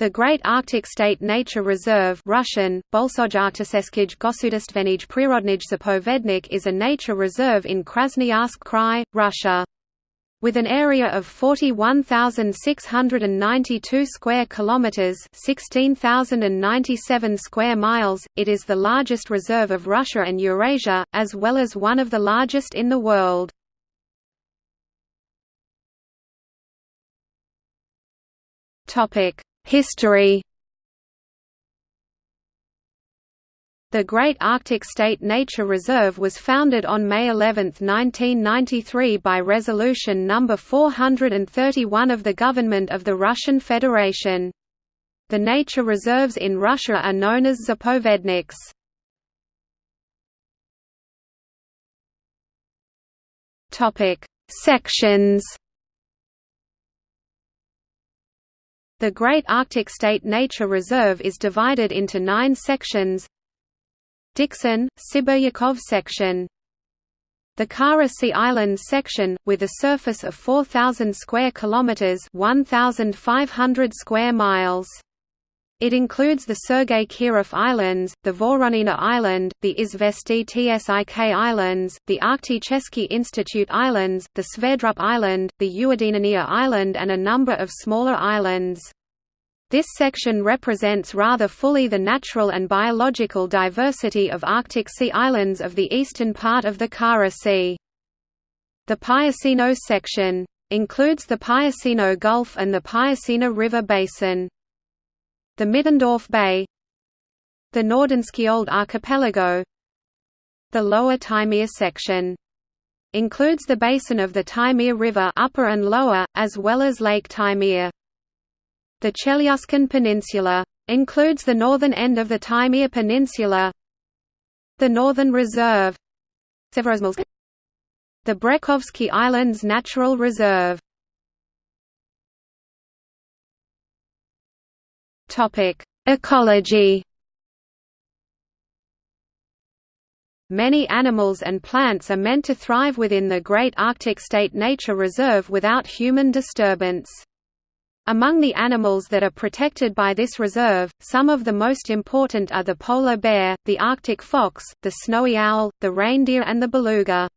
The Great Arctic State Nature Reserve Russian, Bolsojartiseskij Gosudistvenij Prirodnij Zapovednik is a nature reserve in Krasnoyarsk Krai, Russia. With an area of 41,692 square kilometers, 16,097 square miles, it is the largest reserve of Russia and Eurasia, as well as one of the largest in the world. Topic: History The Great Arctic State Nature Reserve was founded on May 11, 1993 by Resolution No. 431 of the Government of the Russian Federation. The nature reserves in Russia are known as zapovedniks. Sections The Great Arctic State Nature Reserve is divided into nine sections Dikson, Sibiryakov section the Kara Sea Islands section, with a surface of 4,000 square kilometers (1,500 square miles). It includes the Sergei Kirov Islands, the Voronina Island, the Izvestiy TSIK Islands, the Arkticheski Institute Islands, the Sverdrup Island, the Uedineniya Island and a number of smaller islands. This section represents rather fully the natural and biological diversity of Arctic sea islands of the eastern part of the Kara Sea. The Pyasino section includes the Pyasino Gulf and the Pyasina River Basin the Middendorf Bay the Nordenskiöld Archipelago the Lower Taimyr section includes the basin of the Taimyr River upper and lower, as well as Lake Taimyr. The Chelyuskin Peninsula includes the northern end of the Taimyr Peninsula the Northern Reserve the Brekhovsky Islands Natural Reserve Topic: Ecology. Many animals and plants are meant to thrive within the Great Arctic State Nature Reserve without human disturbance. Among the animals that are protected by this reserve, some of the most important are the polar bear, the Arctic fox, the snowy owl, the reindeer and the beluga.